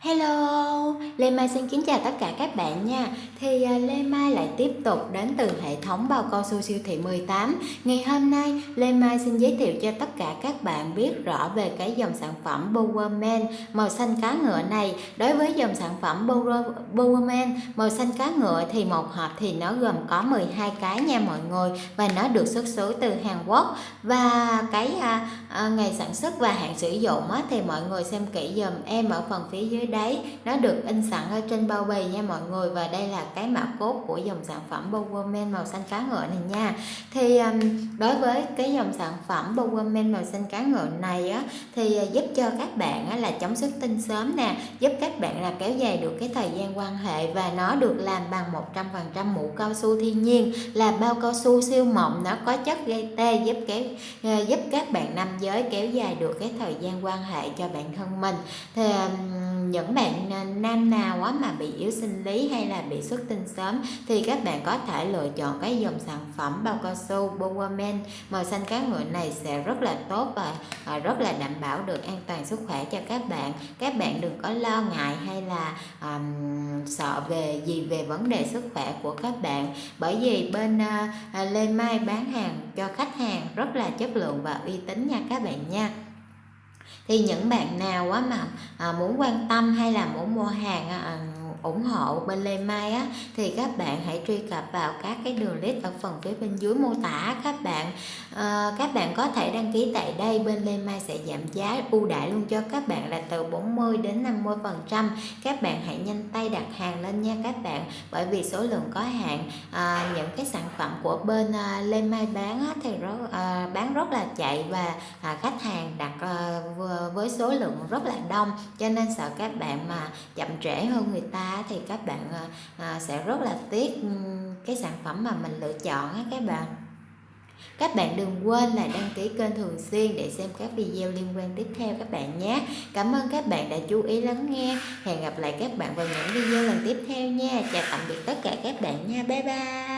Hello, Lê Mai xin kính chào tất cả các bạn nha. Thì à, Lê Mai lại tiếp tục đến từ hệ thống bao cao su siêu thị 18 Ngày hôm nay Lê Mai xin giới thiệu cho tất cả các bạn biết rõ về cái dòng sản phẩm Bowerman màu xanh cá ngựa này. Đối với dòng sản phẩm Bowerman màu xanh cá ngựa thì một hộp thì nó gồm có 12 cái nha mọi người Và nó được xuất xứ từ Hàn Quốc. Và cái à, à, ngày sản xuất và hạn sử dụng á, thì mọi người xem kỹ dùm em ở phần phía dưới đấy. Nó được in sẵn ở trên bao bì nha mọi người. Và đây là cái mã cốt của dòng sản phẩm Bowerman màu xanh cá ngựa này nha. Thì um, đối với cái dòng sản phẩm Bowerman màu xanh cá ngựa này á thì à, giúp cho các bạn á, là chống xuất tinh sớm nè giúp các bạn là kéo dài được cái thời gian quan hệ và nó được làm bằng 100% mũ cao su thiên nhiên là bao cao su siêu mỏng nó có chất gây tê giúp kéo à, giúp các bạn nam giới kéo dài được cái thời gian quan hệ cho bản thân mình. Thì um, những bạn à, nam nào á mà bị yếu sinh lý hay là bị xuất tinh sớm thì các bạn có thể lựa chọn cái dòng sản phẩm bao cao su Bowerman màu xanh cá ngựa này sẽ rất là tốt và à, rất là đảm bảo được an toàn sức khỏe cho các bạn. Các bạn đừng có lo ngại hay là um, sợ về gì về vấn đề sức khỏe của các bạn. Bởi vì bên uh, Lê Mai bán hàng cho khách hàng rất là chất lượng và uy tín nha các bạn nha thì những bạn nào á mà à, muốn quan tâm hay là muốn mua hàng à, à, ủng hộ bên Lê Mai á thì các bạn hãy truy cập vào các cái đường link ở phần phía bên dưới mô tả các bạn à, các bạn có thể đăng ký tại đây. Bên Lê Mai sẽ giảm giá ưu đãi luôn cho các bạn là từ 40 đến 50 phần trăm. Các bạn hãy nhanh tay đặt hàng lên nha các bạn bởi vì số lượng có hạn. À, những cái sản phẩm của bên à, Lê Mai bán á, thì rất à, bán rất là chạy và à, khách hàng đặt à, với số lượng rất là đông cho nên sợ các bạn mà chậm trễ hơn người ta thì các bạn à, sẽ rất là tiếc ừ, cái sản phẩm mà mình lựa chọn á các bạn. Các bạn đừng quên là đăng ký kênh thường xuyên để xem các video liên quan tiếp theo các bạn nhé. Cảm ơn các bạn đã chú ý lắng nghe. Hẹn gặp lại các bạn vào những video lần tiếp theo nha. Chào tạm biệt tất cả các bạn nha. Bye bye.